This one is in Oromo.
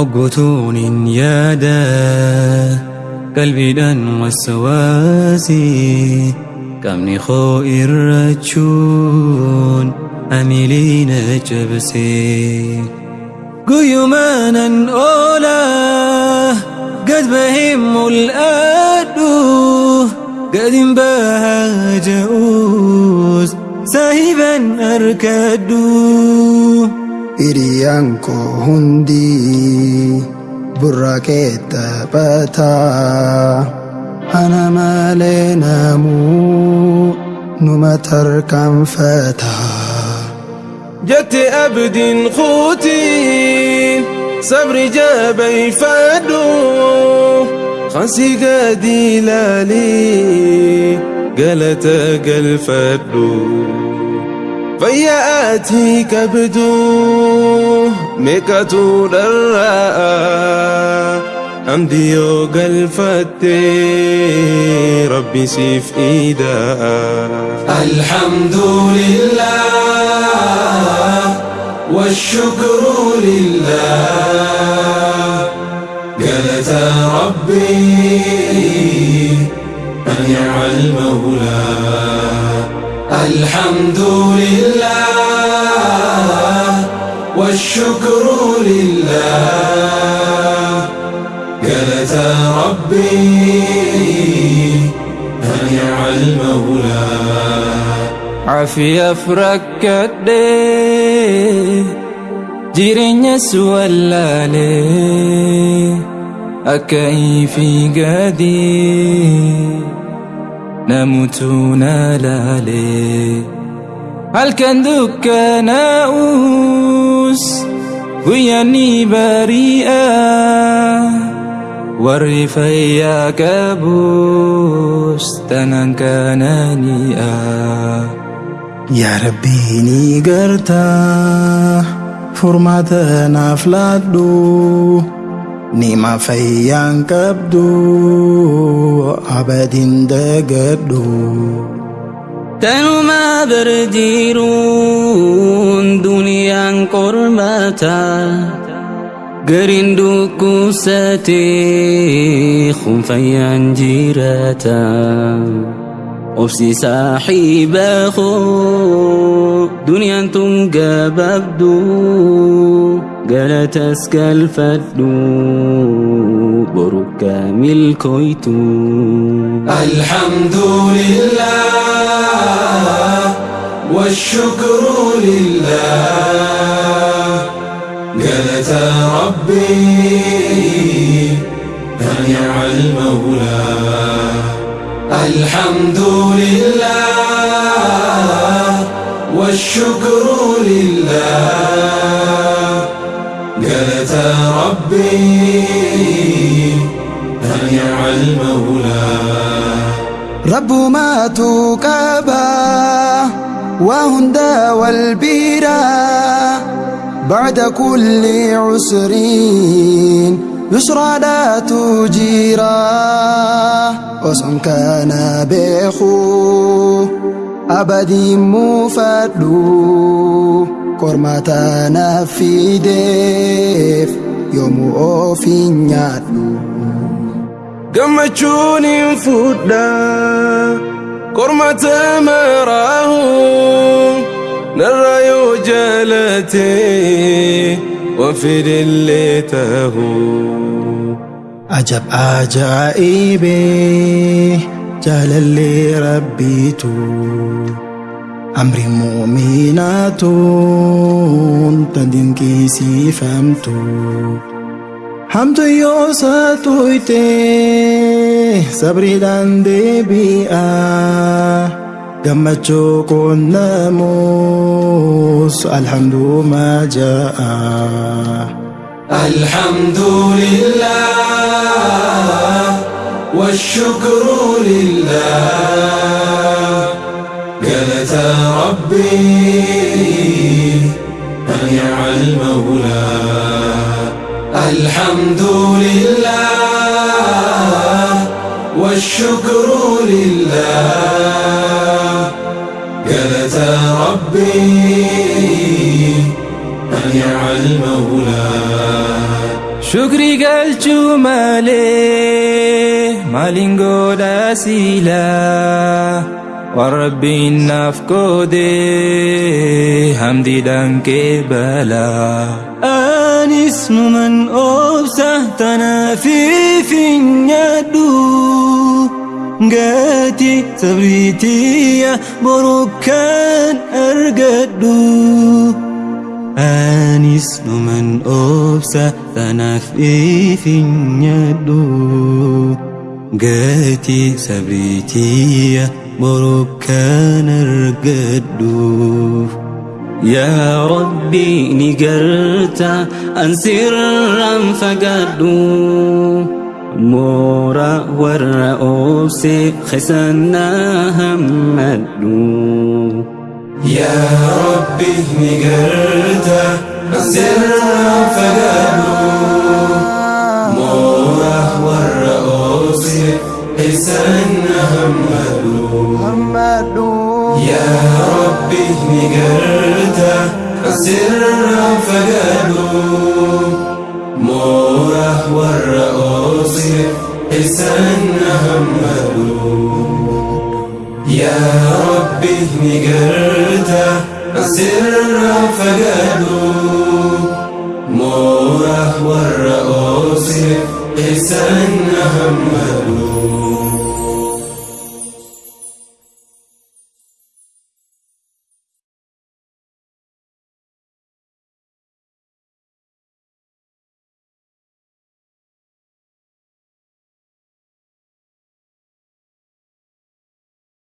Oggutuun hin yaada qalbiidhaan waswaasii qabni koo irrachuun amiliina cabsee guyyumaanan oolaa gad bahee mul'adhu gadin bahaa ja'uus saahiban arkadhu. Hiriyaan koo hundi burraaqee taphataa ana malee namuu numa tarkaanfataa. Jette abdiin kuutiin sabri jabeeffadhu kansi gadi ilaalii galata galfadhu. Fayyaatii qabdu meeqatu dharraa hamdi yoo galfatte rabbi siif iidaa. Alhamdulillah والشكر لله ربي من يعمل مولى الحمد لله والشكر لله قالت ربي من يعمل مولى عافية فركدي jireenya suwallaalee ifii gadii namutu na laalee halkan dukkanaa'us guyyaanni bari'a warri fayyaa qabus tanan kanani'a. Yaa Rabbii ni gartaa furmaata naaf laadhu nima fayyaan qabdu abadiin dagadhu. Tanuma berjiruun duniyaan qormaata gariin dhukkubsatee kun fayyaan jiraata. Obsi saaxiiba koo duniyaan tun gabaabdu galatas galfadhu borokka milkoytu alhamdulillah washukru lillah galata rabbi فنعم المولى الحمد لله والشكر لله سألت ربي أن يعلم المولى رب ما تقابى وهند والبيرا بعد كل عسر يسرى لا تجيرا وصن كان بيخو أبدي مفدو كرمتنا في ديف يوم أوفين يادو gammachuun hin fuudha kormata maraahu narra yoo jaalate waan fedhellee tahu. عجب عجائبي جلالي ربيتو أمر مؤمنات تدنكي سيفمتو حمد يوساتو إتي صبري داندي بيئة gammachuu qonnamus alhamdu ma jaa الحمد لله والشكر لله قالت ربي من يعلم مولى الحمد لله والشكر لله قالت ربي من يعلم مولى Shukri galchuu malee maaliin godha siilaa waan rabbiin naaf qoodee hamdiidhaan qeebalaa. Anis numan obsa tanaafii finyaadhu gatii sabriitiya borokkaan argadhu. Anis numan obsa tanaaf ifinyadhu gatii sabriitiya borokkaan argadhu. Yaa Rabbi ni garta an sirraan moora warra obse keessannaa hammadhu. يا ربي اهني قرده الزرع فقالوا موه والرؤوس لسانه هملوا يا ربي اهني قرده الزرع فقالوا موه والرؤوس لسانه هملوا يا رب اهني قرده سر فقده موره والرؤوس قسنا همه